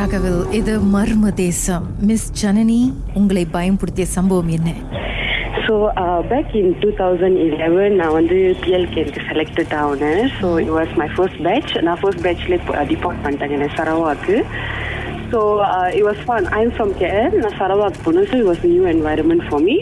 ராகவில் இது மர்ம தேசம். மிஸ் ஜனனி உங்களை பயன்படுத்திய சம்பவம் என்ன? So back in two thousand eleven நான் வந்து பிஎல்கே எனக்கு selected ஆகினேன் so it was my first batch நான் ஃபர்ஸ்ட் பேட்ச்லேயே டிபார்ட் பண்ணிட்டேன். என்ன சரவாக்கு. So it was fun I'm from care நான் சரவாக் போனேன். So it was new environment for me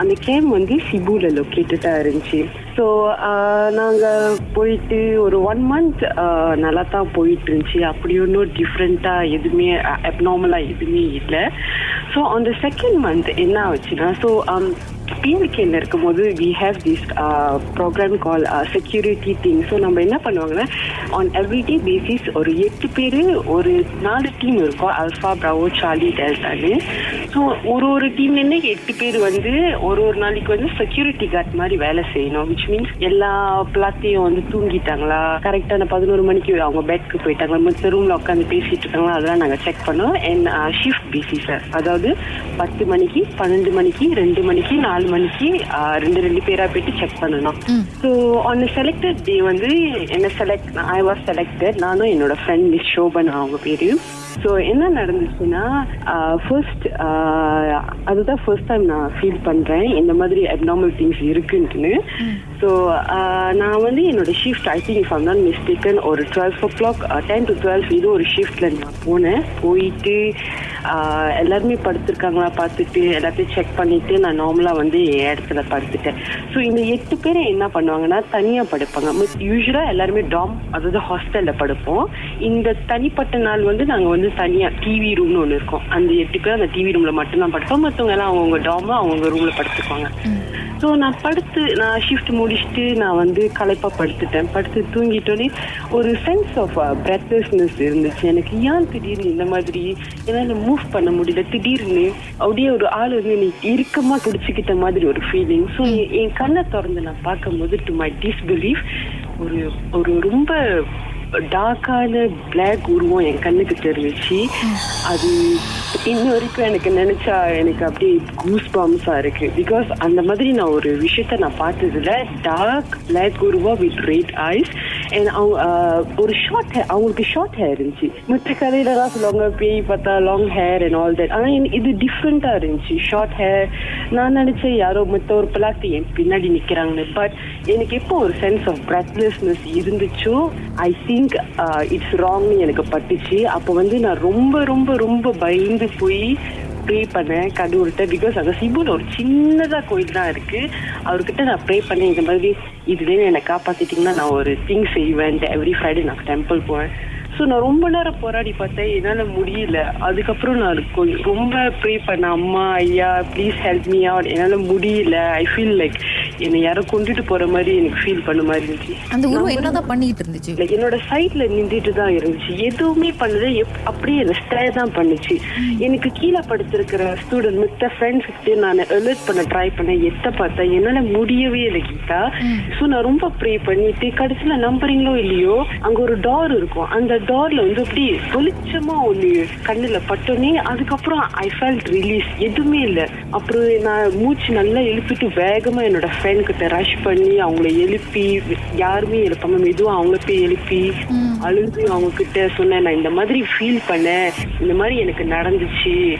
அந்த கேம் வந்து சிபுவில் லொக்கேட்டடாக இருந்துச்சு. ஸோ uh, நாங்கள் போயிட்டு ஒரு ஒன் மந்த் uh, நல்லா தான் போயிட்டு இருந்துச்சு. அப்படி ஒன்றும் டிஃப்ரெண்ட்டாக எதுவுமே uh, அப்நார்மலாக எதுவுமே இல்லை. ஸோ அந்த செகண்ட் மந்த் என்ன ஆச்சுன்னா ஸோ um, பிஎல்கேல இருக்கும்போது we have this programme call security thing so நம்ம என்ன பண்ணுவாங்கன்னா ஆன் எவ்ரிடே பேசிஸ் ஒரு எட்டு பேர் ஒரு நாலு டீம் இருக்கும். அல்ஃபா ப்ராவோ சார்லி டெல்டான்னு ஸோ ஒரு ஒரு டீம்லேருந்து எட்டு பேர் வந்து ஒரு ஒரு நாளைக்கு வந்து செக்யூரிட்டி கார்ட் மாதிரி வேலை செய்யணும். விச் மீன்ஸ் எல்லா பிளாத்தையும் வந்து தூங்கிட்டாங்களா? கரெக்டான பதினோரு மணிக்கு அவங்க பெட்க்கு போயிட்டாங்களா? மற்ற ரூமில் உட்காந்து பேசிட்டு இருக்காங்களா? அதெல்லாம் நாங்கள் செக் பண்ணோம் அண்ட் ஷிஃப்ட் பேசிஸ் அதாவது பத்து மணிக்கு பன்னெண்டு மணிக்கு ரெண்டு மணிக்கு நாலு மணிக்கு ரெண்டு ரெண்டு பேரா போயிட்டு செக் பண்ணணும். ஸோ ஆன் செலக்டட் டே வந்து என்ன செலக்ட் ஐ வாஸ் செலக்டட் நானும் என்னோட ஃப்ரெண்ட் மிஸ் ஷோபன் அவங்க பேரு ஸோ என்ன நடந்துச்சுன்னா ஃபர்ஸ்ட் அதுதான் ஃபர்ஸ்ட் டைம் நான் ஃபீல் பண்ணுறேன் இந்த மாதிரி அப்நார்மல் திங்ஸ் இருக்குன்ட்டுன்னு. ஸோ நான் வந்து என்னோட ஷிஃப்ட் ஐ திங்க் இஃப் நான் மிஸ்டேக்கன் ஒரு twelve o'clock ten to twelve இது ஒரு ஷிஃப்டில் நான் போனேன். போயிட்டு எல்லாருமே படுத்திருக்காங்களா பார்த்துட்டு எல்லாத்தையும் செக் பண்ணிட்டு நான் நார்மலாக வந்து என் இடத்துல படுத்துட்டேன். ஸோ இந்த எட்டு பேரை என்ன பண்ணுவாங்கன்னா தனியாக படுப்பாங்க. மிஸ் யூஸ்வலாக எல்லாருமே டாம் அதாவது ஹாஸ்டலில் படுப்போம். இந்த தனிப்பட்ட நாள் வந்து நாங்கள் வந்து தனியாக டிவி ரூம்னு ஒன்று இருக்கும். அந்த எட்டு பேர் அந்த டிவி ரூமில் மட்டும்தான் படுப்போம். மற்றவங்க எல்லாம் அவங்கவுங்க டாமோ அவங்கவுங்க ரூமில் படுத்துக்குவாங்க. ஸோ நான் படுத்து நான் ஷிஃப்ட் முடிச்சுட்டு நான் வந்து களைப்பாக படுத்துட்டேன். படுத்து தூங்கிட்டோன்னே ஒரு சென்ஸ் ஆஃப் பிரெத்லெஸ்னஸ் இருந்துச்சு. எனக்கு ஏன் திடீர்னு இந்த மாதிரி? ஏன்னா மூவ் பண்ண முடியல. திடீர்னு அப்படியே ஒரு ஆள் வந்து நீ இறுக்கமாக பிடிச்சிக்கிட்ட மாதிரி ஒரு ஃபீலிங் ஸோ என் கண்ணை திறந்து நான் பார்க்கும்போது டு மை டிஸ்பிலீஃப் ஒரு ஒரு ரொம்ப டார்க்கான பிளாக் உருவம் என் கண்ணுக்கு தெரிஞ்சிச்சு. அது இன்ன வரைக்கும் எனக்கு நினைச்சா எனக்கு அப்படியே கூஸ் பாம்ஸா இருக்கு. பிகாஸ் அந்த மாதிரி நான் ஒரு விஷயத்த நான் பார்த்ததுல டார்க் பிளாக் உருவம் வித் ரெட் ஐஸ் அண்ட் அவங்க uh, ஒரு ஷார்ட் ஹேர் அவங்களுக்கு ஷார்ட் ஹேர் இருந்துச்சு. மற்ற கதையில தான் சொல்லுவாங்க பேய் பார்த்தா long hair and all that ஆனால் இது டிஃப்ரெண்ட்டாக இருந்துச்சு. ஷார்ட் ஹேர் நான் நினச்சேன் யாரோ மற்ற ஒரு பிளாட்டு என் பின்னாடி நிற்கிறாங்கன்னு பட் எனக்கு எப்போ ஒரு சென்ஸ் ஆஃப் பிரெத்லெஸ்னஸ் இருந்துச்சோ ஐ திங்க் இட்ஸ் ராங்னு எனக்கு பட்டுச்சு. அப்போ வந்து நான் ரொம்ப ரொம்ப ரொம்ப பயந்து போய் ப்ரே பண்ணேன் கடவுள்கிட்ட பிகாஸ் அந்த சிபுல ஒரு சின்னதாக கோயில் தான் இருக்குது அவர்கிட்ட நான் ப்ரே பண்ணேன் இந்த மாதிரி இதுலேருந்து என்னை காப்பாற்றிட்டிங்கன்னா நான் ஒரு திங் செய்வேன் எவ்ரி ஃப்ரைடே நான் டெம்பிள் போவேன். ஸோ நான் ரொம்ப நேரம் போராடி பார்த்தேன் என்னால் முடியல. அதுக்கப்புறம் நான் கொஞ்சம் ரொம்ப ப்ரே பண்ணேன் அம்மா ஐயா ப்ளீஸ் ஹெல்ப் மீ அவுட் என்னால் முடியல. ஐ ஃபீல் லைக் என்னை யாரோ கொண்டுட்டு போற மாதிரி எனக்கு ஃபீல் பண்ண மாதிரி இருந்துச்சு. அந்த உருவம் என்னதான் பண்ணிட்டு இருந்துச்சு? என்னோட சைட்ல நின்றுட்டு தான் இருந்துச்சு. எதுவுமே பண்ணல. அப்படியே என்ன ஸ்டே தான் பண்ணுச்சு. எனக்கு கீழே படுத்திருக்கிற ஸ்டூடெண்ட் மித்த ஃப்ரெண்ட்ஸ் கிட்டே நான் அலர்ட் பண்ண ட்ரை பண்ணேன். எத்த பார்த்தேன் என்னால முடியவே இல்லை கீதா. ஸோ நான் ரொம்ப ப்ரே பண்ணிட்டு கடைசியில நம்புறீங்களோ இல்லையோ அங்க ஒரு டோர் இருக்கும். அந்த டோர்ல வந்து அப்படி வெளிச்சமா ஒண்ணு கண்ணுல பட்டோன்னே அதுக்கப்புறம் ஐ ஃபெல்ட் ரிலீஸ் எதுவுமே இல்லை. அப்புறம் நான் மூச்சு நல்லா எழுப்பிட்டு வேகமா என்னோட கிட்ட ரஷ் பண்ணி அவங்கள எழுப்பி யாருமே எழுப்பாம மெதுவா அவங்கள போய் எழுப்பி அழுது அவங்க கிட்ட சொன்னேன் நான் இந்த மாதிரி ஃபீல் பண்ணேன். இந்த மாதிரி எனக்கு நடந்துச்சு.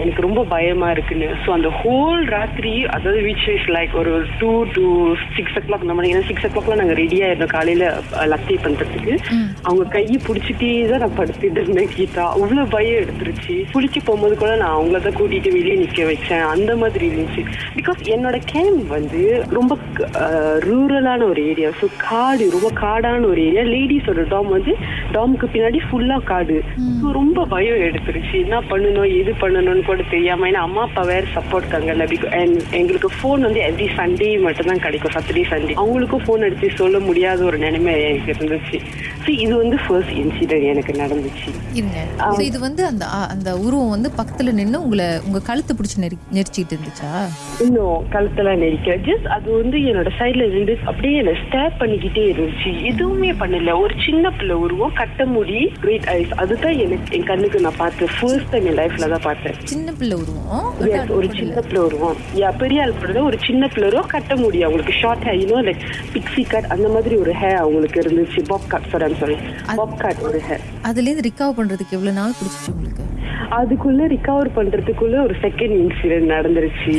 எனக்கு ரொம்ப பயமா இருக்குன்னு. ஸோ அந்த ஹோல் ராத்திரி அதாவது விச் இஸ் லைக் ஒரு two to six o'clock நம்ம ஏன்னா சிக்ஸ் ஓ கிளாக்லாம் நாங்கள் ரெடியா இருந்தோம் காலையில லத்தி பண்றதுக்கு. அவங்க கையை பிடிச்சிட்டே தான் நான் படுத்துட்டு இருந்தேன் கீதா. அவ்வளவு பயம் எடுத்துருச்சு. குளிச்சு போகும்போது கூட நான் அவங்கள தான் கூட்டிட்டு வெளியே நிக்க வச்சேன். அந்த மாதிரி இருந்துச்சு. பிகாஸ் என்னோட கேம்ப் வந்து ரொம்ப ரூரலான ஒரு ஏரியா ஸோ காடு ரொம்ப காடான ஒரு ஏரியா லேடிஸோட டாம் வந்து டாமுக்கு பின்னாடி ஃபுல்லா காடு. ஸோ ரொம்ப பயம் எடுத்துருச்சு. என்ன பண்ணணும் எது பண்ணணும்னு கூட தெரியாம ஏன்னா அம்மா அப்பா வேற சப்போர்ட் இருக்காங்கல்ல எங்களுக்கு ஃபோன் வந்து எவ்ரி சண்டே மட்டும் தான் கிடைக்கும் சாட்டர்டே சண்டே அவங்களுக்கும் ஃபோன் அடிச்சு சொல்ல முடியாத ஒரு நிலைமை எனக்கு இருந்துச்சு. ஸோ இது வந்து ஃபர்ஸ்ட் இன்சிடென்ட் எனக்கு நடந்துச்சு. இது வந்து அந்த அந்த உருவம் வந்து பக்கத்துல நின்று உங்களை உங்க கழுத்து பிடிச்சி நெரி நெரிச்சிட்டு இருந்துச்சா? இன்னும் கழுத்தெல்லாம் நெரிக்கல. ஜஸ்ட் அது வந்து என்னோட சைட்ல இருந்து அப்படியே என்ன ஸ்டேப் பண்ணிக்கிட்டே இருந்துச்சு. எதுவுமே பண்ணல. ஒரு சின்ன பிள்ளை உருவம் கட்ட முடி கிரேட் ஐஸ் அதுதான் எனக்கு என் கண்ணுக்கு நான் பார்த்தேன் ஃபர்ஸ்ட் டைம் என் லைஃப்ல தான் பார்த்தேன். சின்ன பிள்ளை உருவம். ஒரு சின்ன பிள்ளை உருவம். யா பெரிய ஆள் பிள்ளை ஒரு சின்ன பிள்ளை உருவம். கட்ட முடி அவங்களுக்கு short hair you know like pixie cut அந்த மாதிரி ஒரு ஹேர் அவங்களுக்கு இருந்துச்சு. Bob cut sir sorry bob cut ஒரு hair. அதுலேருந்து ரிகவர் பண்றதுக்கு எவ்வளவு நாள் பிடிச்சிச்சு உங்களுக்கு? அதுக்குள்ள ரிகவர் பண்றதுக்குள்ள ஒரு செகண்ட் இன்சிடென்ட் நடந்துருச்சு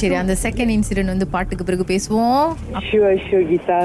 சரி அந்த செகண்ட் இன்சிடென்ட் வந்து பாட்டுக்கு பிறகு பேசுவோம். Sure sure Geetha.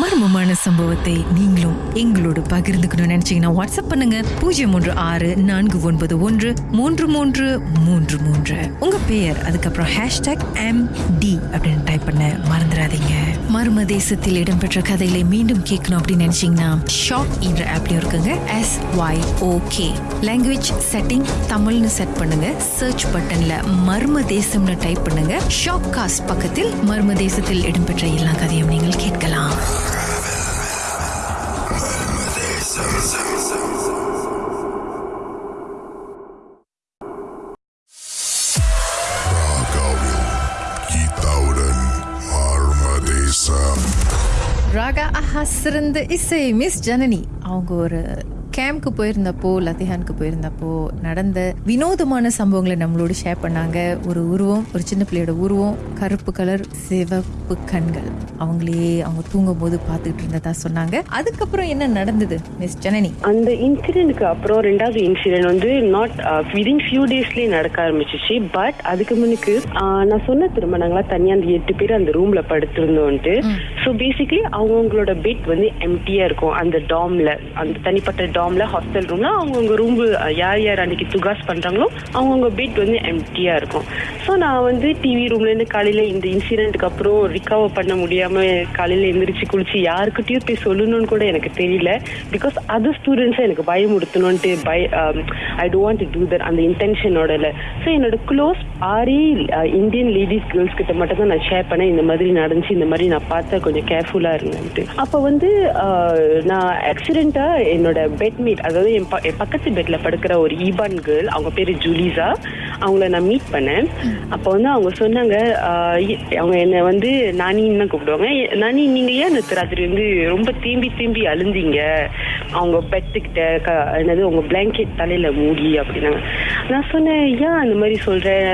மர்மமான சம்பவத்தை நீங்களும் எங்களோடு பகிர்ந்துக்கணும்னு நினைச்சீங்கன்னா வாட்ஸ்அப் பண்ணுங்க. பூஜ்ஜியம் மூன்று ஆறு நான்கு ஒன்பது ஒன்று மூன்று மூன்று மூன்று மூன்று. உங்க பெயர் அதுக்கப்புறம் ஹேஷ்டாக் எம் டி அப்படின்னு டைப் பண்ண மறந்துடாதீங்க. மர்ம தேசத்தில் இடம்பெற்ற கதைகளை மீண்டும் கேட்கணும் அப்படின்னு நினைச்சீங்கன்னா ஷாக் என்ற ஆப்லயும் இருக்குங்க. S Y okay language setting தமிழ்னு செட் பண்ணுங்க. சர்ச் பட்டன்ல மர்ம தேசம்னு டைப் பண்ணுங்க. ஷாக் காஸ்ட் பக்கத்தில் மர்ம தேசத்தில் இடம்பெற்ற எல்லா கதையும் நீங்கள் கேட்கலாம். சிறந்த இசை மிஸ் ஜனனி. அவங்க ஒரு கேம்ப்க்கு போயிருந்தப்போ லத்திஹானுக்கு போயிருந்தப்போ நடந்த வினோதமான சம்பவங்களை நம்மளோட ஷேர் பண்ணாங்க. ஒரு உருவம் ஒரு சின்ன பிள்ளையோட உருவம் கருப்பு கலர் சிவப்பு கண்கள். அவங்களே அவங்க தூங்கும் போது பார்த்துக்கிட்டு இருந்ததா சொன்னாங்க. அதுக்கப்புறம் என்ன நடந்தது மிஸ் ஜனனி? அந்த இன்சிடென்ட்க்கு அப்புறம் ரெண்டாவது இன்சிடென்ட் வந்து நாட் விதின் ஃபியூ டேஸ்லயே நடக்க ஆரம்பிச்சிச்சு. பட் அதுக்கு முன்னுக்கு ஆஹ், நான் சொன்ன திரும்ப நாங்களா தனியா அந்த எட்டு பேர் அந்த ரூம்ல படுத்திருந்தோன்ட்டு. ஸோ பேசிக்கலி அவங்கவுங்களோட பெட் வந்து எம்டியா இருக்கும். அந்த டாம்ல அந்த தனிப்பட்ட டாம்ல ஹாஸ்டல் ரூம்ல அவங்கவுங்க ரூம் யார் யார் அன்னைக்கு துகாஸ் பண்றாங்களோ அவங்கவுங்க பெட் வந்து எம்டியா இருக்கும். ஸோ நான் வந்து டிவி ரூம்ல இருந்து காலையில இந்த இன்சிடென்ட்க்கு அப்புறம் ரிகவர் பண்ண முடியாம காலையில எந்திரிச்சு குளிச்சு யாருக்கிட்டயும் போய் சொல்லணும்னு கூட எனக்கு தெரியல. பிகாஸ் அதர் ஸ்டூடெண்ட்ஸ் எனக்கு பயமுடுத்தணும்ட்டு பய I don't want to do that அந்த இன்டென்ஷனோட இல்லை. ஸோ என்னோட க்ளோஸ் ஆரி இந்தியன் லேடிஸ் கேர்ள்ஸ் கிட்ட மட்டும் தான் நான் ஷேர் பண்ணேன். இந்த மாதிரி நடந்துச்சு இந்த மாதிரி நான் பார்த்தா கொஞ்சம் கேர்ஃபுல்லா இருந்தேன்ட்டு. அப்போ வந்து நான் ஆக்சிடெண்ட்டாக என்னோட பெட் பெட்மேட் அதாவது என் ப- என் பக்கத்து பெட்ல படுக்கிற ஒரு ஈபான் கேர்ள் அவங்க பேரு ஜூலிசா. அவங்கள நான் மீட் பண்ணேன். அப்போ வந்து அவங்க சொன்னாங்க அவங்க என்னை வந்து நானின்னு தான் கூப்பிடுவாங்க. "ஏ- நானி நீங்க ஏன் நேற்று ராத்திரி வந்து ரொம்ப தேம்பி தேம்பி அழுந்தீங்க. அவங்க பெட்டுக்கிட்ட க என்னது உங்க பிளாங்கெட் தலையில மூடி அப்படின்னாங்க. நான் சொன்னேன் ஏன் அந்த மாதிரி சொல்றேன்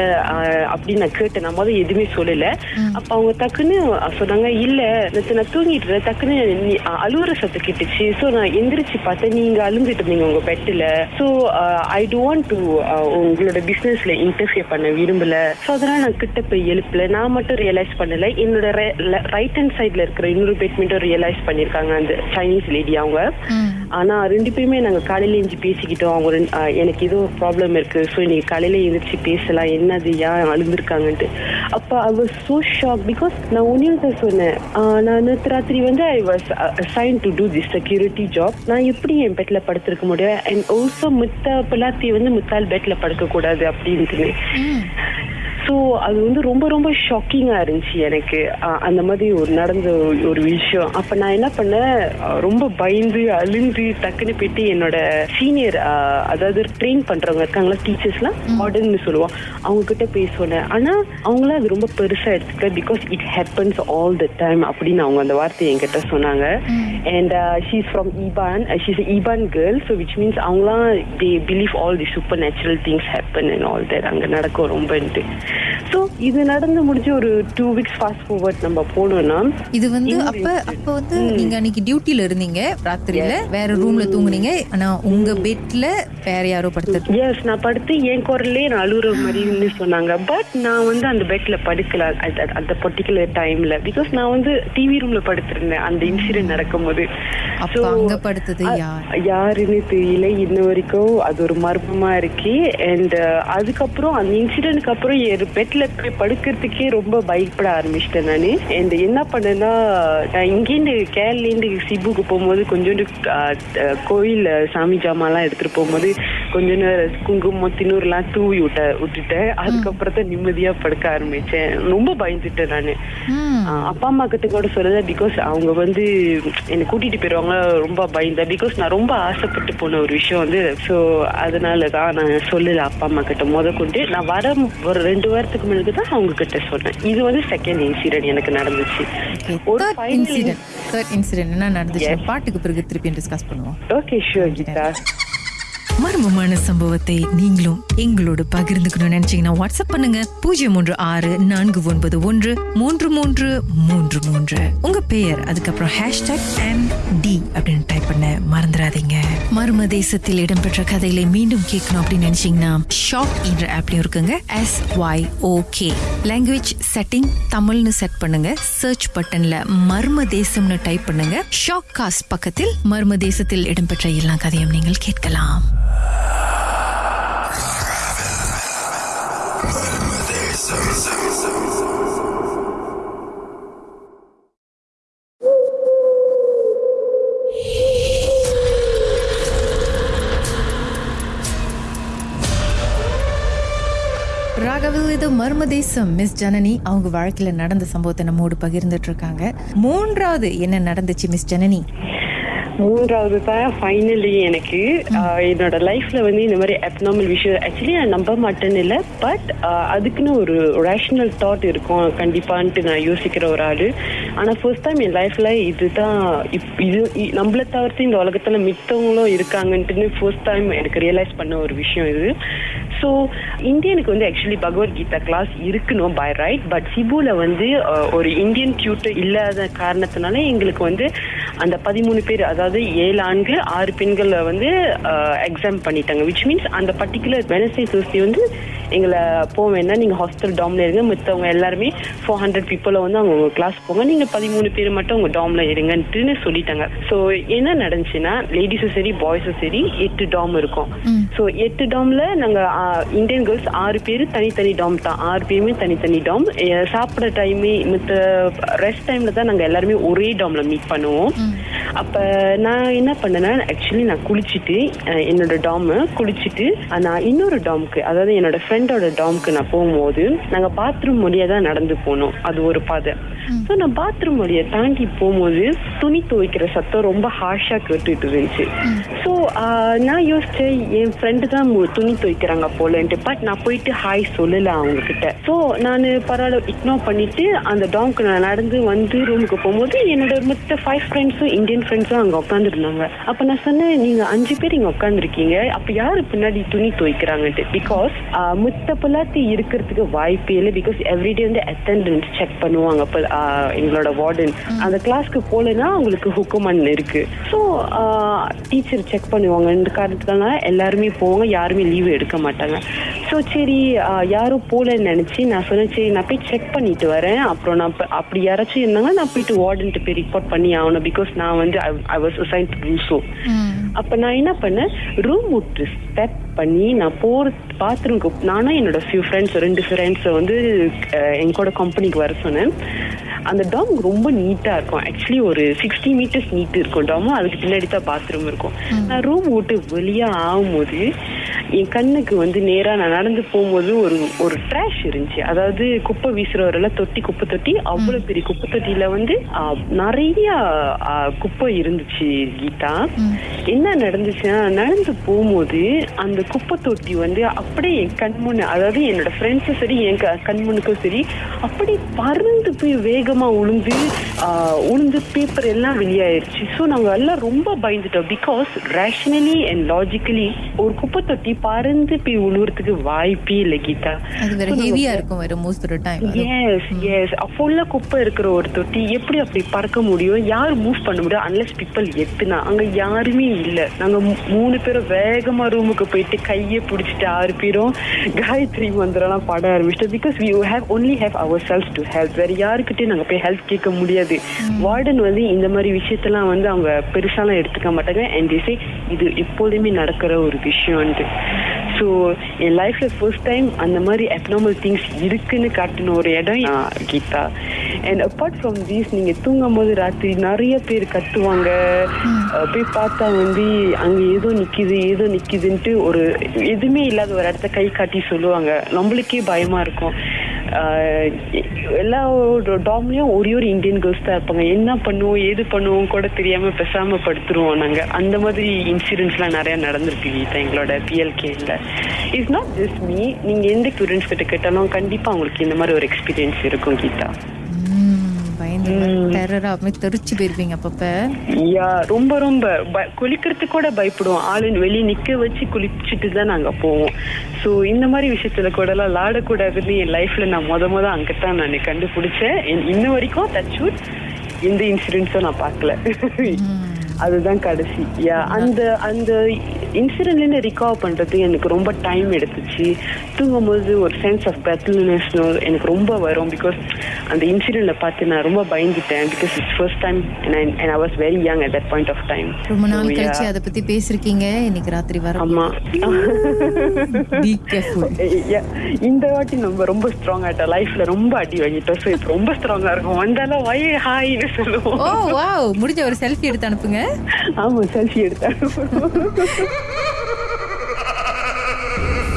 அப்படின்னு நான் கேட்டேன். நான் முதல்ல எதுவுமே சொல்லல. அப்ப அவங்க டக்குன்னு சொன்னாங்க இல்ல நேற்று நான் தூங்கிட்டு இருந்தேன். டக்குன்னு அழுவுற சத்தம் கேட்டுச்சு. ஸோ நான் எந்திரிச்சு பார்த்தேன். நீங்க அழுந்துட்டு இருந்தீங்க உங்க பெட்டில். ஸோ ஐ டோன்ட் டு உங்களோட பிசினஸ்ல இன்டர்ஃபியர் பண்ண விரும்பல. ஸோ அதெல்லாம் நான் கிட்ட போய் எழுப்பல. நான் மட்டும் ரியலைஸ் பண்ணல. என்னோட ரைட் ஹேண்ட் சைட்ல இருக்கிற இன்னொரு பேட்மெண்ட்டும் ரியலைஸ் பண்ணிருக்காங்க அந்த சைனீஸ் லேடி அவங்க. ஆனா ரெண்டு பேருமே நாங்க காலையில எழுந்து பேசிக்கிட்டோம். அவங்க ரெண்டு- எனக்கு ஏதோ ப்ராப்ளம் இருக்கு. ஸோ நீங்க காலையில எழுந்திரிச்சு பேசலாம். என்னது ஏன் அழுந்திருக்காங்கன்ட்டு அப்ப I was so shock because நான் ஒன்னே தான் சொன்னேன். நான் நேற்று ராத்திரி வந்து I was assign to do this security job நான் எப்படி என் பெட்ல படுத்திருக்க முடியும்? அண்ட் ஆல்சோ மித்த பிள்ளாத்தி வந்து முத்தால் பெட்ல படுக்க கூடாது அப்படின்ட்டு ஸோ அது வந்து ரொம்ப ரொம்ப ஷாக்கிங்கா இருந்துச்சு எனக்கு. அந்த மாதிரி ஒரு நடந்த ஒரு- விஷயம். அப்ப நான் என்ன பண்ணேன்? ரொம்ப பயந்து அழுந்து டக்குன்னு போயிட்டு என்னோட சீனியர் அதாவது ட்ரெயின் பண்றவங்க இருக்காங்களா டீச்சர்ஸ்லாம் மாடர்ன்னு சொல்லுவோம் அவங்க கிட்ட போய் சொன்னேன் ஆனா அவங்களும் அது ரொம்ப பெருசா எடுத்துக்கல because it happens all the time அப்படின்னு அவங்க அந்த வார்த்தையை என்கிட்ட சொன்னாங்க. And she's from Iban she's Iban girl so which means அவங்களாம் they believe all the super natural things happen and all that அங்கே நடக்கும் ரொம்பன்ட்டு ஸோ இது நடந்து முடிஞ்சு ஒரு டூ வீக்ஸ் ஃபாஸ்ட் ஃபார்வர்ட் நம்ம போனோம்னா இது வந்து அப்ப அப்ப வந்து நீங்க அன்னைக்கு டியூட்டில இருந்தீங்க ராத்திரியில? வேற ரூம்ல தூங்குனீங்க ஆனா உங்க பெட்ல வேற யாரோ படுத்து எஸ் நான் படுத்து என் குரல்லே நான் அழுகுற மாதிரின்னு சொன்னாங்க. பட் நான் வந்து அந்த பெட்ல படுக்கல அந்த பர்டிகுலர் டைம்ல பிகாஸ் நான் வந்து டிவி ரூம்ல படுத்திருந்தேன் அந்த இன்சிடென்ட் நடக்கும்போது. அப்ப அங்க படுத்தது யாருன்னு தெரியல இன்ன வரைக்கும் அது ஒரு மர்மமா இருக்கு. அண்ட் அதுக்கப்புறம் அந்த இன்சிடென்ட்க்கு அப்புறம் என் பெட்ல போய் படுக்கிறதுக்கே ரொம்ப பயப்பட ஆரம்பிச்சிட்டேன் நான். அண்ட் என்ன பண்ணேன்னா நான் இங்கேருந்து கேரளேருந்து சிபுக்கு போகும்போது கொஞ்சோண்டு கோயில் சாமி ஜாமான்லாம் எடுத்துட்டு போகும்போது கொஞ்ச நேரம் குங்குமம் தின்னூர்லாம் தூவி விட்ட விட்டுட்டேன். அதுக்கப்புறம் தான் நிம்மதியா படுக்க ஆரம்பிச்சேன். ரொம்ப பயந்துட்டேன் நான். அப்பா அம்மா கிட்ட கூட சொல்லல பிகாஸ் அவங்க வந்து என்னை கூட்டிட்டு போயிருவாங்க ரொம்ப பயந்தேன் பிகாஸ் நான் ரொம்ப ஆசைப்பட்டு போன ஒரு விஷயம் வந்து ஸோ அதனால தான் நான் சொல்லல அப்பா அம்மா கிட்ட. முத கொண்டு நான் வர ஒரு ரெண்டு வாரத்துக்கு முன்னாடி தான் அவங்க கிட்ட சொன்னேன். இது வந்து செகண்ட் இன்சிடென்ட் எனக்கு நடந்துச்சு. ஒரு இன்சிடென்ட் இன்சிடென்ட் என்ன நடந்துச்சு? பாட்டுக்கு பிறகு திருப்பி டிஸ்கஸ் பண்ணுவோம். Okay sure Geetha. மர்மமான சம்பவத்தை நீங்களும் எங்களோடு பகிர்ந்துக்கணும்னு நினைச்சீங்கன்னா வாட்ஸ்அப் பண்ணுங்க. பூஜ்ஜியம் மூன்று ஆறு நான்கு ஒன்பது ஒன்று மூன்று மூன்று மூன்று மூன்று. உங்க பெயர் அதுக்கப்புறம் ஹேஷ்டாக் எம் டி அப்படின்னு டைப் பண்ண மறந்துடாதீங்க. மர்ம தேசத்தில் இடம்பெற்ற கதைகளை மீண்டும் கேட்கணும் அப்படின்னு நினைச்சீங்கன்னா ஷாக் என்ற ஆப்லயும் இருக்குங்க. S Y okay language setting தமிழ்னு செட் பண்ணுங்க. சர்ச் பட்டன்ல மர்ம தேசம்னு டைப் பண்ணுங்க. ஷாக் காஸ்ட் பக்கத்தில் மர்ம தேசத்தில் இடம்பெற்ற எல்லா கதையும் நீங்கள் கேட்கலாம். சர்வதேசம் மிஸ் ஜனனி அவங்க வாழ்க்கையில நடந்த சம்பவத்தை நம்மோடு பகிர்ந்துட்டு இருக்காங்க. மூன்றாவது என்ன நடந்துச்சு மிஸ் ஜனனி? மூன்றாவது தான் ஃபைனலி எனக்கு என்னோட லைஃப்ல வந்து இந்த மாதிரி அப்நார்மல் விஷயம் ஆக்சுவலி நான் நம்ப மாட்டேன்னு இல்லை பட் அதுக்குன்னு ஒரு ரேஷனல் தாட் இருக்கும் கண்டிப்பான்ட்டு நான் யோசிக்கிற ஒரு ஆளு. ஆனா ஃபர்ஸ்ட் டைம் என் லைஃப்ல இதுதான் இப்- இது நம்மள தவிர்த்து இந்த உலகத்துல மித்தவங்களும் இருக்காங்கன்ட்டுன்னு ஃபர்ஸ்ட் டைம் எனக்கு ரியலைஸ் பண்ண ஒரு விஷயம் இது. ஸோ இந்தியனுக்கு வந்து ஆக்சுவலி பகவத்கீதா கிளாஸ் இருக்கணும் பை ரைட் பட் சிபுல வந்து ஒரு இந்தியன் டியூட்டர் இல்லாத காரணத்தினால எங்களுக்கு வந்து அந்த பதிமூணு பேர் அதாவது ஏழு ஆண்கள் ஆறு பெண்களை வந்து எக்ஸாம் பண்ணிட்டாங்க. விச் மீன்ஸ் அந்த பர்டிகுலர் வெனஸ்டே தேர்ஸ்டே வந்து எங்களை போக வேண்டாம் நீங்க ஹாஸ்டல் டாம்ல இருங்க. மத்தவங்க எல்லாருமே ஃபோர் ஹண்ட்ரட் பீப்புளை வந்து அவங்க கிளாஸ் போங்க. நீங்க பதிமூணு பேர் மட்டும் உங்க டாம்ல இருங்கன்ட்டுன்னு சொல்லிட்டாங்க. ஸோ என்ன நடந்துச்சுன்னா லேடிஸும் சரி பாய்ஸும் சரி எட்டு டாம் இருக்கும். ஸோ எட்டு டாம்ல நாங்க இந்தியன் கேர்ள்ஸ் ஆறு பேர் தனித்தனி டாம் தான். ஆறு பேருமே தனித்தனி டாம் சாப்பிட்ற டைமே மித்த ரெஸ்ட் டைம்ல தான் நாங்க எல்லாருமே ஒரே டாம்ல மீட் பண்ணுவோம். அப்ப நான் என்ன பண்ணேன்னா ஆக்சுவலி நான் குளிச்சுட்டு என்னோட டாம் குளிச்சுட்டு நான் இன்னொரு டாம்க்கு அதாவது என்னோட ஃப்ரெண்டோட டாம்க்கு நான் போகும்போது நாங்க பாத்ரூம் வழியா தான் நடந்து போனோம். அது ஒரு பாதை. ஸோ நான் பாத்ரூம் வழியை தாண்டி போகும்போது துணி துவைக்கிற சத்தம் ரொம்ப ஹார்ஷா கேட்டுட்டு இருந்துச்சு. ஸோ நான் யோசிச்சேன் என் ஃப்ரெண்டு தான் துணி துவைக்கிறாங்க போலன்ட்டு பட் நான் போயிட்டு ஹாய் சொல்லல அவங்க கிட்ட ஸோ நான் பரவாயில்ல இக்னோர் பண்ணிட்டு அந்த டாம்க்கு நான் நடந்து வந்து ரூமுக்கு போகும்போது என்னோட மொத்த ஃபைவ் ஃப்ரெண்ட்ஸும் இந்தியன் ஃப்ரெண்ட்ஸும் அங்கே உட்காந்துருந்தாங்க அப்போ நான் சொன்னேன் நீங்க அஞ்சு பேர் இங்கே உட்காந்துருக்கீங்க அப்போ யார் பின்னாடி துணி துவைக்கிறாங்கன்ட்டு? பிகாஸ் முத்த பிள்ளாத்தி இருக்கிறதுக்கு வாய்ப்பே இல்லை. பிகாஸ் எவ்ரிடே வந்து அட்டண்டன்ஸ் செக் பண்ணுவாங்க அப்போ எங்களோட வார்டன் அந்த கிளாஸ்க்கு போகலன்னா அவங்களுக்கு ஹுக்குமன் இருக்கு. ஸோ டீச்சர் செக் பண்ணுவாங்க. இந்த காரணத்துக்காக எல்லாருமே போவாங்க. யாருமே லீவ் எடுக்க மாட்டாங்க. ஸோ சரி யாரும் போகலன்னு நினச்சி நான் சொன்னேன் சரி நான் போய் செக் பண்ணிட்டு வரேன். அப்புறம் நான் அப்படி யாராச்சும் இருந்தாங்க நான் போயிட்டு வார்டன்ட்டு போய் ரிப்போர்ட் பண்ணி ஆகணும். பிகாஸ் நான் வந்து I was assign to do so அப்ப நான் என்ன பண்ணேன்? ரூம் விட்டு ஸ்டெப் பண்ணி நான் போற பாத்ரூம்க்கு நானும் என்னோட ஃபியூ ஃப்ரெண்ட்ஸ் ரெண்டு ஃப்ரெண்ட்ஸை வந்து அஹ், என் கூட கம்பெனிக்கு வர சொன்னேன். அந்த டாம் ரொம்ப நீட்டா இருக்கும். ஆக்சுவலி ஒரு சிக்ஸ்டி மீட்டர்ஸ் நீட் இருக்கும். டாமும் அதுக்கு பின்னாடி தான் பாத்ரூம் இருக்கும். நான் ரூம் விட்டு வெளியே ஆகும்போது என் கண்ணுக்கு வந்து நேரா நான் நடந்து போகும்போது ஒரு ஒரு ட்ராஷ் இருந்துச்சு. அதாவது குப்பை வீசுறவரெல்லாம் தொட்டி குப்பை தொட்டி அவ்வளவு பெரிய குப்பை தொட்டியில வந்து நிறைய குப்பை இருந்துச்சு கீதா. என்ன நடந்துச்சுன்னா நடந்து போகும்போது அந்த குப்பை தொட்டி வந்து அப்படியே என் கண் முன்ன அதாவது என்னோட ஃப்ரெண்ட்ஸும் சரி என் க- கண் முன்னுக்கும் சரி அப்படியே பறந்து போய் வேகமா உளுந்து உளுந்து பேப்பர் எல்லாம் வெளியாயிருச்சு. ஸோ நாங்க எல்லாம் ரொம்ப பயந்துட்டோம். பிகாஸ் ரேஷனலி அண்ட் லாஜிக்கலி ஒரு குப்பை தொட்டி பறந்து போய் உழுவுறதுக்கு வாய்ப்பே இல்லை கீதா. எஸ் எஸ் ஃபுல்லா குப்பை இருக்கிற ஒரு தொட்டி. எப்படி அப்படி பறக்க முடியும்? யார் மூவ் பண்ண முடியும்? அன்லெஸ் பீப்பிள் எத்துனா. அங்க யாருமே இல்ல. நாங்க மூணு பேரும் வேகமா ரூமுக்கு போயிட்டு கையை பிடிச்சிட்டு ஆறு பேரும் காயத்ரி மந்திரம்லாம் பாட ஆரம்பிச்சிட்டோம். Because we have only have our cells to help வேற யாருக்கிட்டையும் நாங்க போய் ஹெல்ப் கேட்க முடியாது. வார்டன் வந்து இந்த மாதிரி விஷயத்தெல்லாம் வந்து அவங்க பெருசாலாம் எடுத்துக்க மாட்டாங்க. அண்ட் சே இது எப்போதுமே நடக்கிற ஒரு விஷயம்ன்ட்டு. ஸோ என் லைஃப்ல ஃபர்ஸ்ட் டைம் அந்த மாதிரி அப்நார்மல் திங்ஸ் இருக்குன்னு காட்டின ஒரு இடம் Geetha. And apart from these நீங்க தூங்கும் போது ராத்திரி நிறைய பேர் கத்துவாங்க. போய் பார்த்தா வந்து அங்க ஏதோ நிக்குது ஏதோ நிக்குதுன்ட்டு ஒரு எதுவுமே இல்லாத ஒரு இடத்த கை காட்டி சொல்லுவாங்க. நம்மளுக்கே பயமா இருக்கும். எல்லா டாம்லயும் ஒரே ஒரு இந்தியன் கேர்ள்ஸ் தான் இருப்பாங்க. என்ன பண்ணுவோம் ஏது பண்ணுவோம் கூட தெரியாம பேசாம படுத்துருவோம் நாங்க. அந்த மாதிரி இன்சிடென்ட்ஸ்லாம் நிறைய நடந்திருக்கு கீதா எங்களோட பிஎல்கேல இட்ஸ் நாட் ஜஸ்ட் மீ நீங்க எந்த ஸ்டூடெண்ட்ஸ் கிட்ட கேட்டாலும் கண்டிப்பா உங்களுக்கு இந்த மாதிரி ஒரு எக்ஸ்பீரியன்ஸ் இருக்கும் கீதா. பயந்து டெரரா அப்படி தெரிச்சு போயிருப்பீங்க அப்பப்ப. யா ரொம்ப ரொம்ப. குளிக்கிறதுக்கு கூட பயப்படுவோம். ஆளு வெளியே நிக்க வச்சு குளிச்சுட்டு தான் நாங்க போவோம். சோ இந்த மாதிரி விஷயத்துல கூட எல்லாம் விளாடக்கூடாதுன்னு என் லைஃப்ல நான் முத முத அங்கதான் நான் கண்டுபிடிச்சேன். இன்- இன்ன வரைக்கும் தச்சூட் எந்த இன்சிடென்ட்ஸும் நான் பார்க்கல. அதுதான் கடைசி. யா அந்த அந்த இன்சிடென்ட்ல இருந்து ரிகவர் பண்றது எனக்கு ரொம்ப டைம் எடுத்துச்சு. தூங்கும்போது ஒரு சென்ஸ் ஆஃப் பெத்லினஸ் எனக்கு ரொம்ப வரும் பிகாஸ் அந்த இன்சிடென்ட்ல பார்த்து நான் ரொம்ப பயந்துட்டேன் because it's first time and I was very young at that point of time ரொம்ப நாள் கழிச்சு அதை பத்தி பேசிருக்கீங்க இன்னைக்கு ராத்திரி வர ஆமா. இந்த வாட்டி நம்ம ரொம்ப ஸ்ட்ராங் ஆயிட்டோம். லைஃப்ல ரொம்ப அடி வாங்கிட்டோம். ஸோ ரொம்ப ஸ்ட்ராங்கா இருக்கும். வந்தாலும் வை ஹாய்னு சொல்லுவோம். ஓ வாவ் முடிஞ்ச ஒரு செல்ஃபி எடுத்து அனுப்புங்க. ஆமா செல்ஃபி எடுத்தேன்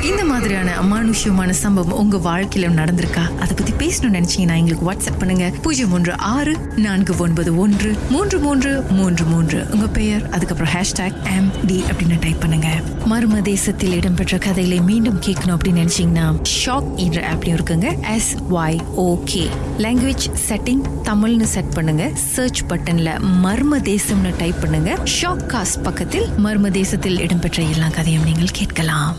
இந்த மாதிரியான அமானுஷ்யமான சம்பவம் உங்க வாழ்க்கையில நடந்திருக்கா? அதை பத்தி பேசணும்னு நினைச்சீங்கன்னா எங்களுக்கு வாட்ஸ்அப் பண்ணுங்க. பூஜ்ஜியம் ஒன்று ஆறு நான்கு ஒன்பது ஒன்று மூன்று மூன்று மூன்று மூன்று. உங்க பெயர் அதுக்கப்புறம் ஹேஷ்டாக் எம் டி அப்படின்னு டைப் பண்ணுங்க. மர்ம தேசத்தில் இடம்பெற்ற கதைகளை மீண்டும் கேட்கணும் அப்படின்னு நினைச்சீங்கன்னா ஷாக் என்ற ஆப்லயும் இருக்குங்க. S Y okay language setting தமிழ்னு செட் பண்ணுங்க. சர்ச் பட்டன்ல மர்ம தேசம்னு டைப் பண்ணுங்க. ஷாக் காஸ்ட் பக்கத்தில் மர்ம தேசத்தில் இடம்பெற்ற எல்லா கதையும் நீங்கள் கேட்கலாம்.